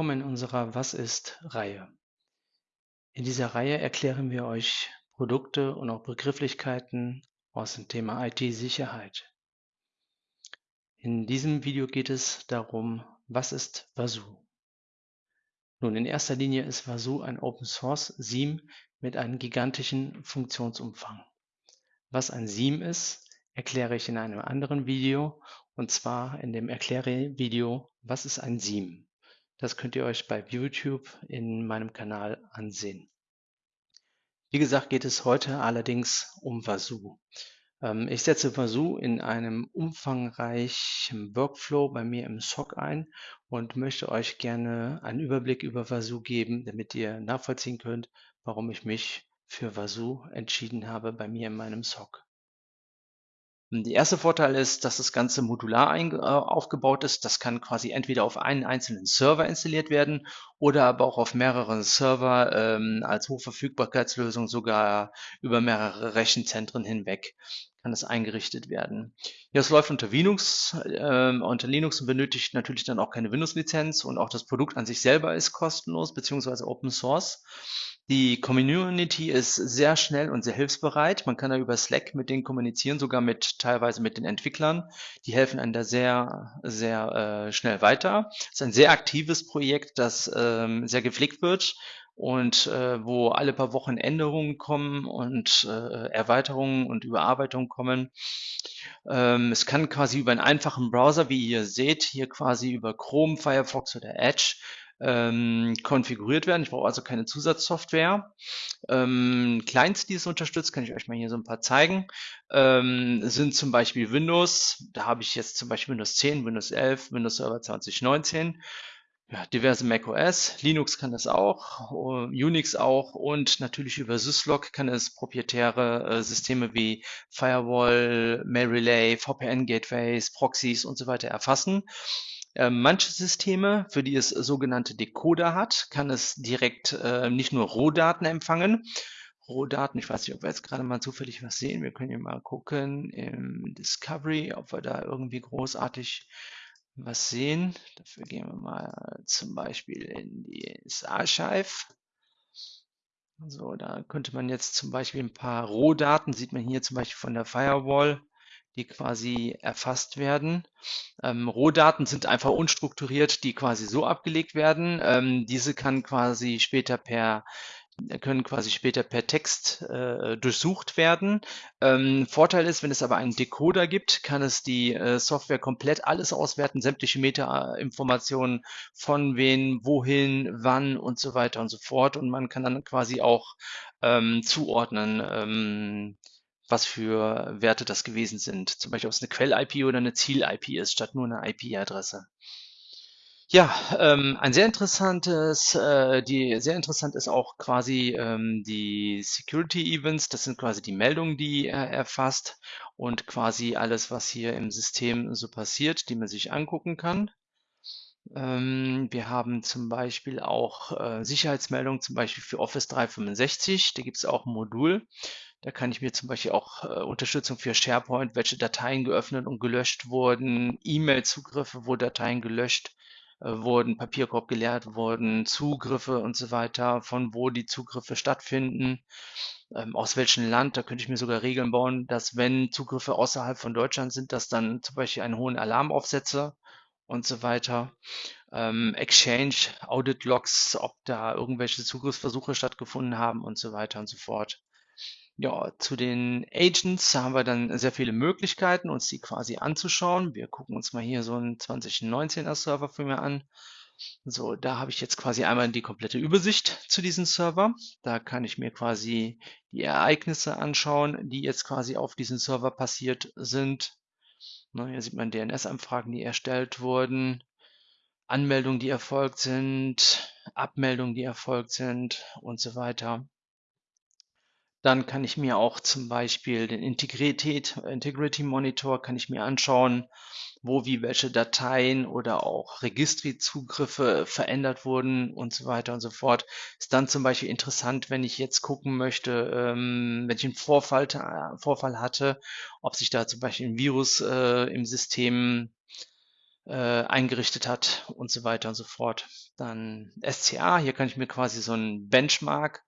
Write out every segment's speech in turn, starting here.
Willkommen in unserer Was ist Reihe. In dieser Reihe erklären wir euch Produkte und auch Begrifflichkeiten aus dem Thema IT-Sicherheit. In diesem Video geht es darum, was ist Vasu? Nun, in erster Linie ist Vasu ein Open Source SIEM mit einem gigantischen Funktionsumfang. Was ein SIEM ist, erkläre ich in einem anderen Video und zwar in dem Erkläre-Video, was ist ein SIEM? Das könnt ihr euch bei YouTube in meinem Kanal ansehen. Wie gesagt, geht es heute allerdings um Vasu. Ähm, ich setze Vasu in einem umfangreichen Workflow bei mir im SOC ein und möchte euch gerne einen Überblick über Vasu geben, damit ihr nachvollziehen könnt, warum ich mich für Vasu entschieden habe bei mir in meinem SOC. Der erste Vorteil ist, dass das Ganze modular äh, aufgebaut ist. Das kann quasi entweder auf einen einzelnen Server installiert werden oder aber auch auf mehreren Server ähm, als Hochverfügbarkeitslösung sogar über mehrere Rechenzentren hinweg kann es eingerichtet werden. Ja, es läuft unter Linux, äh, unter Linux benötigt natürlich dann auch keine Windows-Lizenz und auch das Produkt an sich selber ist kostenlos beziehungsweise Open Source. Die Community ist sehr schnell und sehr hilfsbereit. Man kann da über Slack mit denen kommunizieren, sogar mit teilweise mit den Entwicklern. Die helfen einem da sehr, sehr äh, schnell weiter. Es ist ein sehr aktives Projekt, das ähm, sehr gepflegt wird und äh, wo alle paar Wochen Änderungen kommen und äh, Erweiterungen und Überarbeitungen kommen. Ähm, es kann quasi über einen einfachen Browser, wie ihr seht, hier quasi über Chrome, Firefox oder Edge ähm, konfiguriert werden. Ich brauche also keine Zusatzsoftware. Ähm, Clients, die es unterstützt, kann ich euch mal hier so ein paar zeigen, ähm, sind zum Beispiel Windows. Da habe ich jetzt zum Beispiel Windows 10, Windows 11, Windows Server 2019. Ja, diverse macOS, Linux kann das auch, Unix auch und natürlich über Syslog kann es proprietäre äh, Systeme wie Firewall, Mail Relay, VPN Gateways, Proxys und so weiter erfassen. Ähm, manche Systeme, für die es sogenannte Decoder hat, kann es direkt äh, nicht nur Rohdaten empfangen. Rohdaten, ich weiß nicht, ob wir jetzt gerade mal zufällig was sehen. Wir können hier mal gucken im Discovery, ob wir da irgendwie großartig was sehen. Dafür gehen wir mal zum Beispiel in das Archive. So, da könnte man jetzt zum Beispiel ein paar Rohdaten, sieht man hier zum Beispiel von der Firewall, die quasi erfasst werden. Ähm, Rohdaten sind einfach unstrukturiert, die quasi so abgelegt werden. Ähm, diese kann quasi später per können quasi später per Text äh, durchsucht werden. Ähm, Vorteil ist, wenn es aber einen Decoder gibt, kann es die äh, Software komplett alles auswerten, sämtliche Meta-Informationen von wen, wohin, wann und so weiter und so fort. Und man kann dann quasi auch ähm, zuordnen, ähm, was für Werte das gewesen sind. Zum Beispiel, ob es eine Quell-IP oder eine Ziel-IP ist, statt nur eine IP-Adresse. Ja, ähm, ein sehr interessantes, äh, die sehr interessant ist auch quasi ähm, die Security Events. Das sind quasi die Meldungen, die er erfasst und quasi alles, was hier im System so passiert, die man sich angucken kann. Ähm, wir haben zum Beispiel auch äh, Sicherheitsmeldungen, zum Beispiel für Office 365. Da gibt es auch ein Modul. Da kann ich mir zum Beispiel auch äh, Unterstützung für SharePoint, welche Dateien geöffnet und gelöscht wurden, E-Mail-Zugriffe, wo Dateien gelöscht wurden, Papierkorb geleert wurden, Zugriffe und so weiter, von wo die Zugriffe stattfinden, ähm, aus welchem Land. Da könnte ich mir sogar Regeln bauen, dass wenn Zugriffe außerhalb von Deutschland sind, dass dann zum Beispiel einen hohen Alarm aufsetze und so weiter. Ähm, Exchange, Audit Logs, ob da irgendwelche Zugriffsversuche stattgefunden haben und so weiter und so fort. Ja, zu den Agents haben wir dann sehr viele Möglichkeiten, uns die quasi anzuschauen. Wir gucken uns mal hier so einen 2019er Server für mich an. So, da habe ich jetzt quasi einmal die komplette Übersicht zu diesem Server. Da kann ich mir quasi die Ereignisse anschauen, die jetzt quasi auf diesem Server passiert sind. Ne, hier sieht man DNS-Anfragen, die erstellt wurden, Anmeldungen, die erfolgt sind, Abmeldungen, die erfolgt sind und so weiter. Dann kann ich mir auch zum Beispiel den Integrität, Integrity Monitor kann ich mir anschauen, wo wie welche Dateien oder auch Registriezugriffe verändert wurden und so weiter und so fort. Ist dann zum Beispiel interessant, wenn ich jetzt gucken möchte, ähm, wenn ich einen Vorfall, hatte, ob sich da zum Beispiel ein Virus äh, im System äh, eingerichtet hat und so weiter und so fort. Dann SCA, hier kann ich mir quasi so ein Benchmark,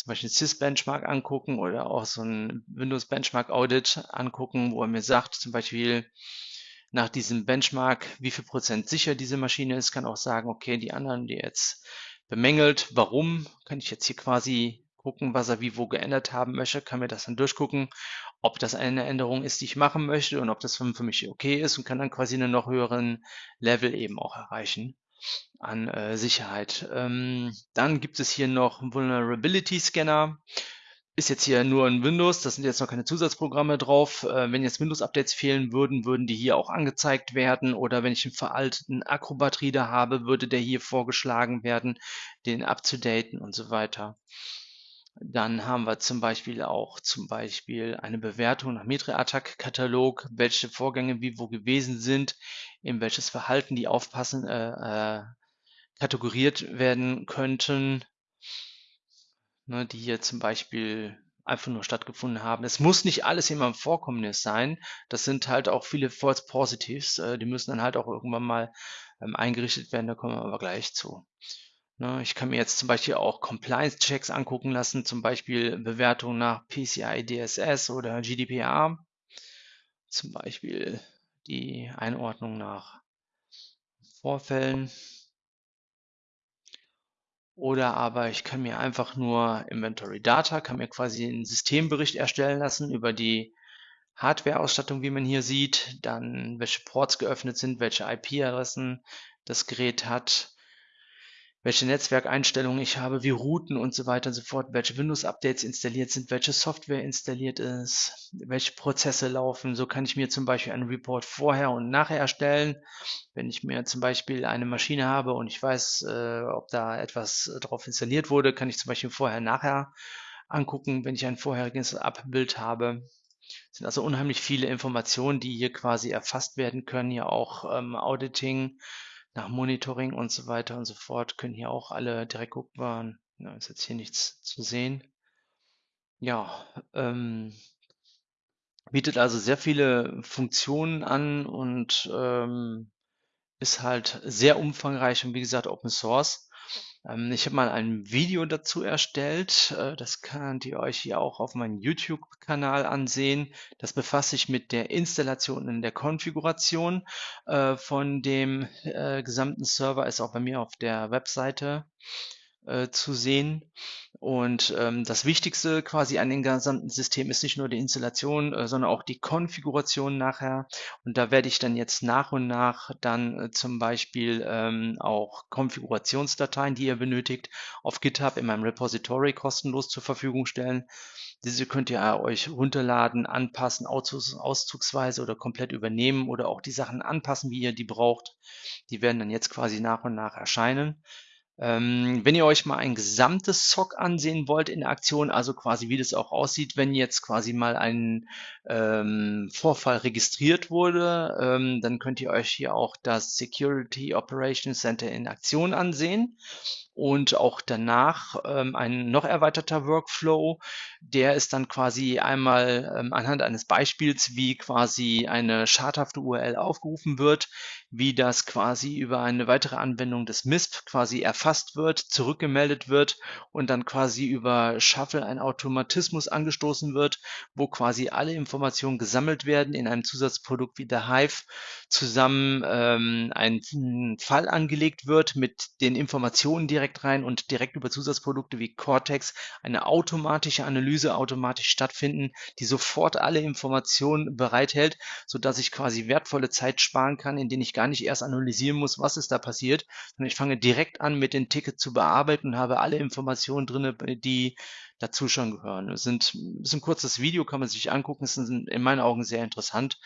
zum Beispiel Sys-Benchmark angucken oder auch so ein Windows Benchmark Audit angucken, wo er mir sagt, zum Beispiel nach diesem Benchmark, wie viel Prozent sicher diese Maschine ist, kann auch sagen, okay, die anderen, die jetzt bemängelt, warum, kann ich jetzt hier quasi gucken, was er wie wo geändert haben möchte, kann mir das dann durchgucken, ob das eine Änderung ist, die ich machen möchte und ob das für mich okay ist und kann dann quasi einen noch höheren Level eben auch erreichen an äh, Sicherheit. Ähm, dann gibt es hier noch Vulnerability Scanner. Ist jetzt hier nur ein Windows, da sind jetzt noch keine Zusatzprogramme drauf. Äh, wenn jetzt Windows-Updates fehlen würden, würden die hier auch angezeigt werden. Oder wenn ich einen veralteten Acrobat-Reader habe, würde der hier vorgeschlagen werden, den abzudaten und so weiter. Dann haben wir zum Beispiel auch zum Beispiel eine Bewertung nach Mitre-Attack-Katalog, welche Vorgänge wie wo gewesen sind, in welches Verhalten die aufpassen, äh, äh, kategoriert werden könnten, ne, die hier zum Beispiel einfach nur stattgefunden haben. Es muss nicht alles immer ein Vorkommnis sein. Das sind halt auch viele False Positives. Äh, die müssen dann halt auch irgendwann mal ähm, eingerichtet werden. Da kommen wir aber gleich zu. Ne, ich kann mir jetzt zum Beispiel auch Compliance-Checks angucken lassen, zum Beispiel Bewertung nach PCI DSS oder GDPR, zum Beispiel die Einordnung nach Vorfällen. Oder aber ich kann mir einfach nur Inventory Data, kann mir quasi einen Systembericht erstellen lassen über die Hardware-Ausstattung, wie man hier sieht, dann welche Ports geöffnet sind, welche IP-Adressen das Gerät hat, welche Netzwerkeinstellungen ich habe, wie Routen und so weiter und so fort, welche Windows-Updates installiert sind, welche Software installiert ist, welche Prozesse laufen. So kann ich mir zum Beispiel einen Report vorher und nachher erstellen. Wenn ich mir zum Beispiel eine Maschine habe und ich weiß, äh, ob da etwas drauf installiert wurde, kann ich zum Beispiel vorher nachher angucken, wenn ich ein vorheriges Abbild habe. Es sind also unheimlich viele Informationen, die hier quasi erfasst werden können. Hier auch ähm, Auditing, nach Monitoring und so weiter und so fort können hier auch alle direkt guckbar. Da ist jetzt hier nichts zu sehen. Ja, ähm, bietet also sehr viele Funktionen an und ähm, ist halt sehr umfangreich und wie gesagt Open Source. Ähm, ich habe mal ein Video dazu erstellt. Äh, das könnt ihr euch hier auch auf meinem YouTube-Kanal ansehen. Das befasst sich mit der Installation und der Konfiguration äh, von dem äh, gesamten Server. Ist auch bei mir auf der Webseite zu sehen. Und ähm, das Wichtigste quasi an dem gesamten System ist nicht nur die Installation, äh, sondern auch die Konfiguration nachher. Und da werde ich dann jetzt nach und nach dann äh, zum Beispiel ähm, auch Konfigurationsdateien, die ihr benötigt, auf GitHub in meinem Repository kostenlos zur Verfügung stellen. Diese könnt ihr euch runterladen, anpassen, auszugsweise oder komplett übernehmen oder auch die Sachen anpassen, wie ihr die braucht. Die werden dann jetzt quasi nach und nach erscheinen. Ähm, wenn ihr euch mal ein gesamtes SOC ansehen wollt in Aktion, also quasi wie das auch aussieht, wenn jetzt quasi mal ein ähm, Vorfall registriert wurde, ähm, dann könnt ihr euch hier auch das Security Operations Center in Aktion ansehen und auch danach ähm, ein noch erweiterter Workflow. Der ist dann quasi einmal ähm, anhand eines Beispiels, wie quasi eine schadhafte URL aufgerufen wird, wie das quasi über eine weitere Anwendung des MISP quasi erfasst wird, zurückgemeldet wird und dann quasi über Shuffle ein Automatismus angestoßen wird, wo quasi alle Informationen gesammelt werden in einem Zusatzprodukt wie der Hive zusammen ähm, ein Fall angelegt wird mit den Informationen direkt rein und direkt über Zusatzprodukte wie Cortex eine automatische Analyse automatisch stattfinden, die sofort alle Informationen bereithält, so dass ich quasi wertvolle Zeit sparen kann, in denen ich gar nicht erst analysieren muss, was ist da passiert, sondern ich fange direkt an, mit den Tickets zu bearbeiten und habe alle Informationen drin, die dazu schon gehören. Es sind, ist ein kurzes Video, kann man sich angucken, es ist in meinen Augen sehr interessant.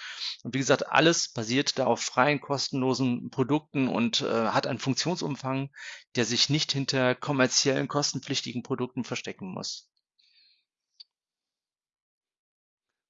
Und wie gesagt, alles basiert da auf freien, kostenlosen Produkten und äh, hat einen Funktionsumfang, der sich nicht hinter kommerziellen, kostenpflichtigen Produkten verstecken muss.